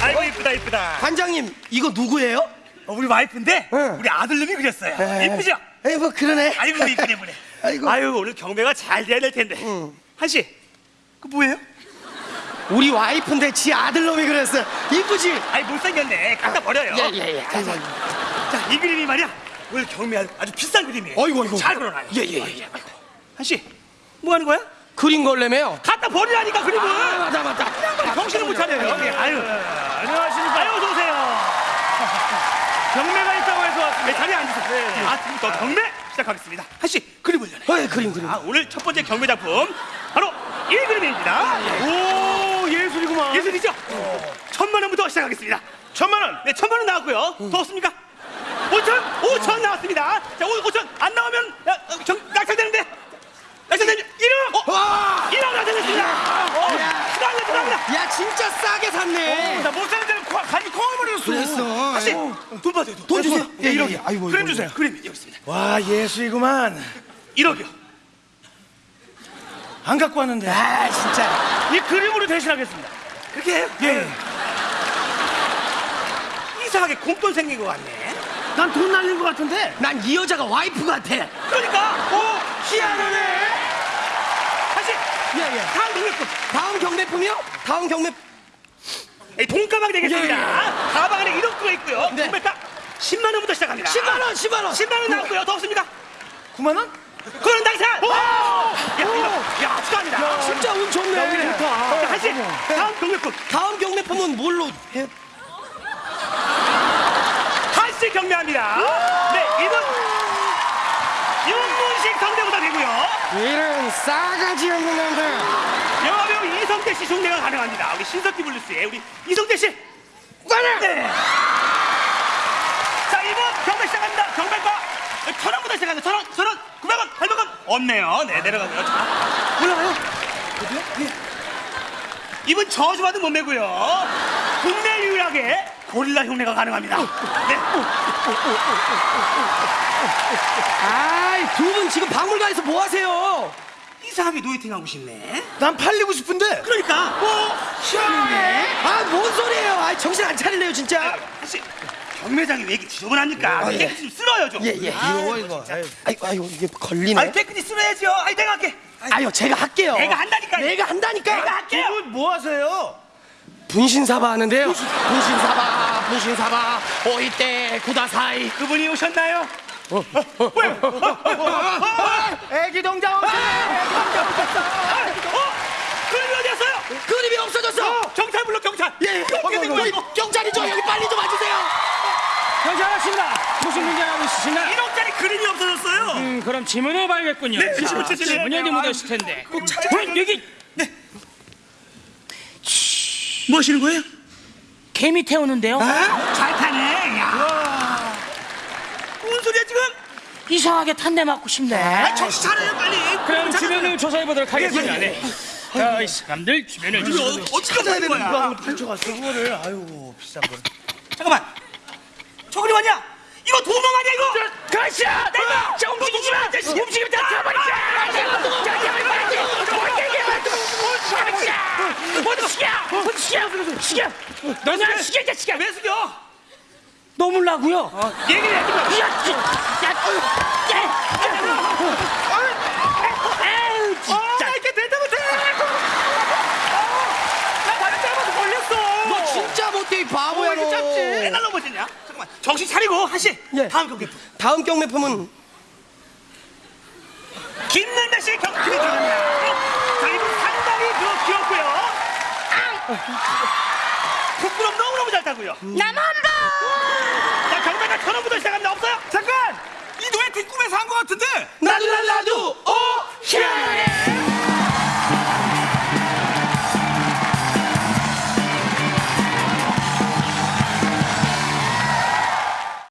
아이고 이쁘다 이쁘다. 관장님 이거 누구예요? 어, 우리 와이프인데 응. 우리 아들놈이 그렸어요. 에. 이쁘죠? 에이 뭐 그러네. 아이고 이쁘네 이쁘네. 아이고. 아유 오늘 경매가 잘 돼야 될 텐데. 한씨, 그 뭐예요? 우리 와이프인데 지 아들놈이 그랬어. 이쁘지? 아이 못생겼네. 갖다 버려요. 예예예. 아이고 아이고. 자, 이 그림이 말이야. 오늘 경매 아주, 아주 비싼 그림이에요. 어이구, 어이구. 잘 그려놔요. 예, 예, 예. 한씨, 뭐 하는 거야? 그린 걸래매요. 갖다 버리라니까 그림을. 아 맞다 맞다. 정신을 못 차려요. 예, 아유, 안녕하십니까. 아유, 어서 오세요. 경매가 있다고 해서 왔습니다. 네, 자리에 앉으세요. 아, 지금부터 경매 시작하겠습니다. 한씨, 그림을 연해. 어이 그림 그림. 아, 오늘 첫 번째 경매 작품 바로 이 그림입니다. 오, 예술이구만. 예술이죠? 천만 원부터 시작하겠습니다. 천만 원. 네, 천만 원 나왔고요. 더 없습니까? 오천, 오천 나왔습니다. 자, 오, 오천 안 나오면 야, 어, 정, 낙찰되는데. 낙찰되면 일억. 와. 일억 낙찰됐습니다. 어, 축하합니다, 축하합니다. 야 진짜 싸게 샀네. 나못 사는 데는 코, 간이 커버렸어. 그랬어. 다시 아이고. 돈 받아요. 돈, 돈 주세요. 예, 예, 1억이요. 예. 아이고, 그림 주세요. 그림 여기 있습니다. 와 예수이구만 1억이요. 안 갖고 왔는데 아 진짜. 이 그림으로 대신하겠습니다. 그렇게 해요? 예. 이상하게 공돈 생긴 것 같네. 난 돈 날린 것 같은데 난 이 여자가 와이프 같아. 그러니까, 오, 희한하네. 다시, 예예. 다음 등급급. 다음 경매품이요? 다음 경매. 이 돈가방 되겠습니다. 예, 가방 네. 금액가 10만 원부터 시작합니다. 10만 원 10만 원. 10만 원 나왔고요. 더 없습니까? 9만 원? 그런 당산! 야, 이거, 야, 축하합니다. 진짜 운 좋네. 자, 다시, 다음 등급급. 다음 경매품은 뭘로 해? 한씨 경매합니다. 네, 이분 윤문식 성대모사 되고요. 이런 싸가지 없는 놈들. 영화배우 이성대 씨 흉내가 가능합니다. 우리 신석기 블루스의 우리 이성대 씨. 가능. 네. 자, 이분 경매 시작합니다. 경매가 천 원부터 시작합니다. 천 원, 천 원, 구백 원, 팔백 원. 없네요. 네, 내려가고요. 자, 올라가요. 어디요? 예. 이분 저주받은 몸매고요. 국내 유일하게 고릴라 흉내가 가능합니다. 네. 아이 두 분 지금 박물관에서 뭐 하세요? 이상하게 노이팅하고 싶네. 난 팔리고 싶은데 그러니까 어 희한해. 아뭔 소리예요? 아 정신 안 차릴래요 진짜. 사실 경매장이 왜 이렇게 지저분합니까? 아, 예. 깨끗이 좀 쓸어요 좀. 예 예. 이거 이거 아유. 아이고 아이고 이게 걸리네. 아니 깨끗이 쓸어야죠. 아니 내가 할게. 아유 제가 할게요. 내가 한다니까요. 내가 한다니까. 내가 할게요. 이분 뭐 하세요? 분신사바 하는데요. 분신사바 분신사바 오이때 구다사이. 그분이 오셨나요? 어, 애기 동자 없어 어? 그림이 어디였어요? 그림이 없어졌어. 경찰 불러 경찰. 예. 어떻게 된 거야 이거? 경찰이죠 여기 빨리 좀 와주세요. 괜찮으십니다. 무슨 문제라고 있으시나? 1억짜리 그림이 없어졌어요. 음, 그럼 지문을 봐야겠군요. 네, 자, 지문. 지문이 어디 묻었을 텐데. 어, 여기 뭐 하시는 거예요? 개미 태우는데요. 아, 잘 타네. 야. 뭔 소리야 지금? 이상하게 탄내 맞고 싶네. 아, 정신 차려요 빨리. 그럼. 주변을 조사해 보도록 하겠습니다. 예, 예. 네. 자, 이 사람들 주변을 조사해 어- 어떻게 찾아야 되는 거야? 팔쳐갔어 그거를 아유 비싼 거 잠깐만. 저 그림 아니야? 이거 도망 아니야 이거? 가시야! 내가! 자, 움직이지 마! 움직이면 다 시야! 시야! 너냐 시야 자식아! 왜 숙여? 너물라고요? 얘기를 해야지. 뭐. 야, 야, 야, 에휴, 아, 진짜. 이렇게 된다 못해. 나 다른 사람한테 걸렸어. 너 진짜 못돼 이 바보야 왜 이렇게 짧지? 너. 맨날 넘어지냐? 잠깐만. 정신 차리고 하시. 예. 다음 경기. 다음 경매품은 김남자 씨의 경기 들어갑니다. 자, 이분 상당히 그 귀엽고요. 부끄럼 너무너무 잘 타고요. 나만 자, 경매가 천 원부터 시작합니다. 없어요? 잠깐! 이 노예 뒷꿈에서 한 것 같은데? 나도 나도 나도 오 희한해.